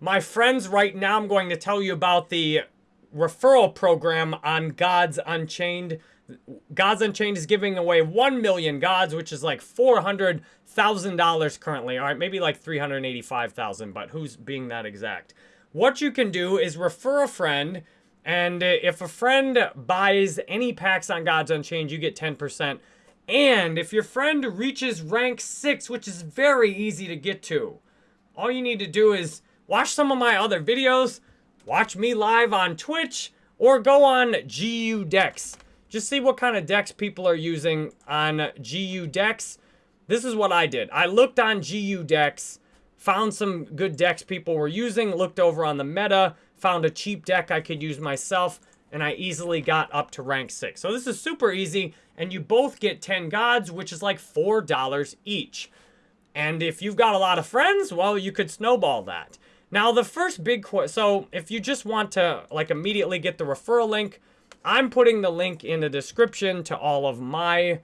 My friends, right now I'm going to tell you about the referral program on Gods Unchained. Gods Unchained is giving away 1 million gods, which is like $400,000 currently. All right, maybe like 385,000, but who's being that exact? What you can do is refer a friend, and if a friend buys any packs on Gods Unchained, you get 10%. And if your friend reaches rank 6, which is very easy to get to, all you need to do is watch some of my other videos, watch me live on Twitch, or go on GU Decks. Just see what kind of decks people are using on GU Decks. This is what I did. I looked on GU Decks, found some good decks people were using, looked over on the meta, found a cheap deck I could use myself, and I easily got up to rank 6. So this is super easy, and you both get 10 gods, which is like $4 each. And if you've got a lot of friends, well, you could snowball that. Now, the first big question, so if you just want to like immediately get the referral link, I'm putting the link in the description to all of my,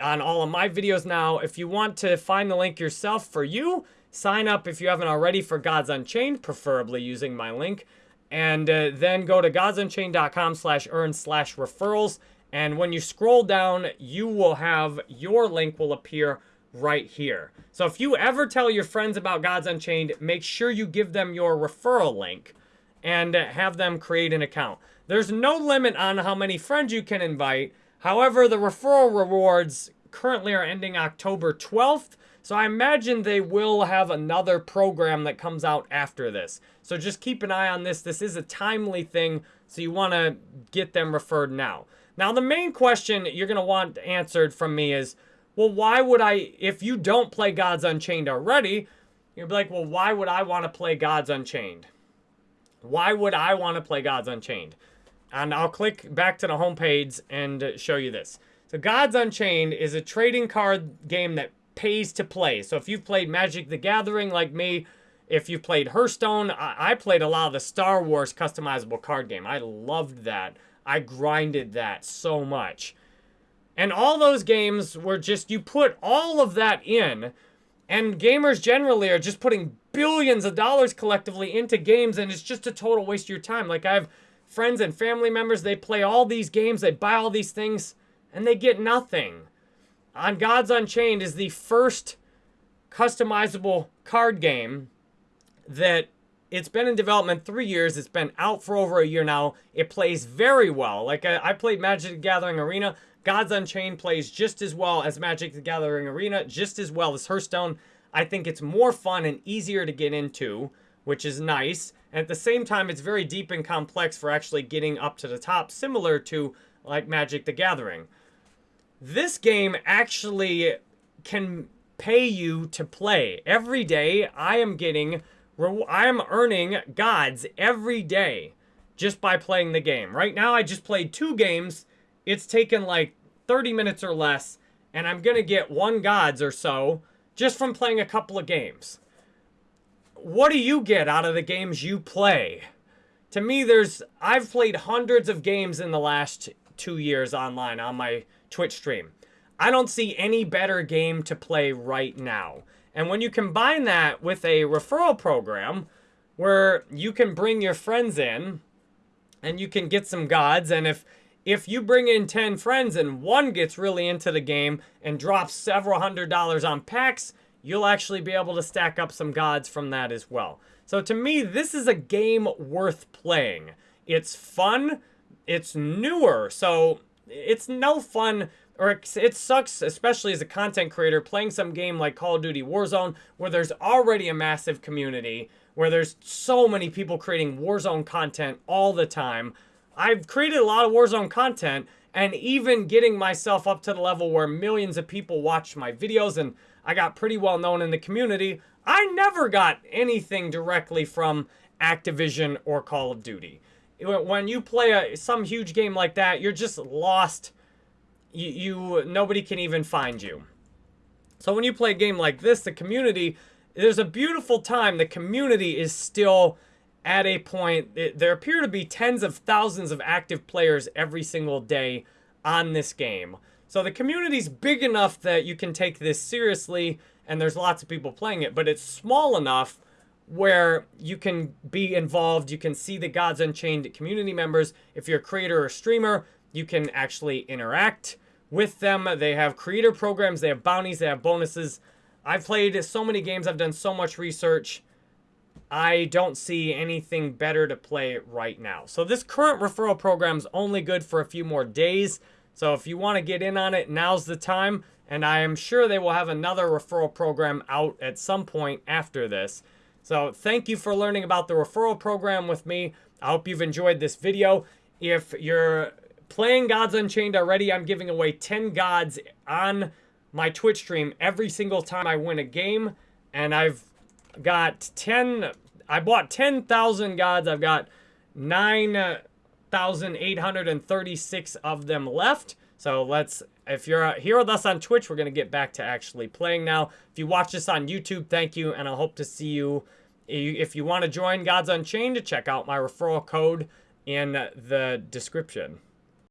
on all of my videos now. If you want to find the link yourself for you, sign up if you haven't already for Gods Unchained, preferably using my link. And uh, then go to godsunchained.com slash earn slash referrals. And when you scroll down, you will have, your link will appear right here. So if you ever tell your friends about Gods Unchained, make sure you give them your referral link and have them create an account. There's no limit on how many friends you can invite. However, the referral rewards currently are ending October 12th. So I imagine they will have another program that comes out after this. So just keep an eye on this. This is a timely thing, so you want to get them referred now. Now, the main question you're going to want answered from me is, well, why would I, if you don't play Gods Unchained already, you'd be like, well, why would I want to play Gods Unchained? Why would I want to play Gods Unchained? And I'll click back to the homepage and show you this. So Gods Unchained is a trading card game that pays to play. So if you've played Magic the Gathering like me, if you've played Hearthstone, I, I played a lot of the Star Wars customizable card game. I loved that. I grinded that so much. And all those games were just, you put all of that in, and gamers generally are just putting billions of dollars collectively into games, and it's just a total waste of your time. Like, I have friends and family members, they play all these games, they buy all these things, and they get nothing. On Gods Unchained is the first customizable card game that it's been in development three years. It's been out for over a year now. It plays very well. Like, I, I played Magic the Gathering Arena. Gods Unchained plays just as well as Magic the Gathering Arena, just as well as Hearthstone. I think it's more fun and easier to get into, which is nice. And at the same time, it's very deep and complex for actually getting up to the top, similar to like Magic the Gathering. This game actually can pay you to play. Every day, I am getting, I am earning gods every day just by playing the game. Right now, I just played two games it's taken like 30 minutes or less, and I'm going to get one gods or so just from playing a couple of games. What do you get out of the games you play? To me, there's I've played hundreds of games in the last two years online on my Twitch stream. I don't see any better game to play right now. And when you combine that with a referral program where you can bring your friends in and you can get some gods, and if if you bring in 10 friends and one gets really into the game and drops several hundred dollars on packs, you'll actually be able to stack up some gods from that as well. So to me, this is a game worth playing. It's fun, it's newer, so it's no fun, or it, sucks, especially as a content creator, playing some game like Call of Duty Warzone, where there's already a massive community, where there's so many people creating Warzone content all the time, I've created a lot of Warzone content and even getting myself up to the level where millions of people watch my videos and I got pretty well known in the community, I never got anything directly from Activision or Call of Duty. When you play a, some huge game like that, you're just lost. You, you Nobody can even find you. So when you play a game like this, the community, there's a beautiful time. The community is still at a point, it, there appear to be tens of thousands of active players every single day on this game. So the community's big enough that you can take this seriously and there's lots of people playing it, but it's small enough where you can be involved. You can see the Gods Unchained community members. If you're a creator or streamer, you can actually interact with them. They have creator programs, they have bounties, they have bonuses. I've played so many games, I've done so much research. I don't see anything better to play right now. So this current referral program is only good for a few more days. So if you want to get in on it, now's the time. And I am sure they will have another referral program out at some point after this. So thank you for learning about the referral program with me. I hope you've enjoyed this video. If you're playing Gods Unchained already, I'm giving away 10 gods on my Twitch stream every single time I win a game. And I've got 10, I bought 10,000 gods. I've got 9,836 of them left. So let's, if you're here with us on Twitch, we're going to get back to actually playing now. If you watch this on YouTube, thank you. And I hope to see you. If you want to join Gods Unchained, to check out my referral code in the description.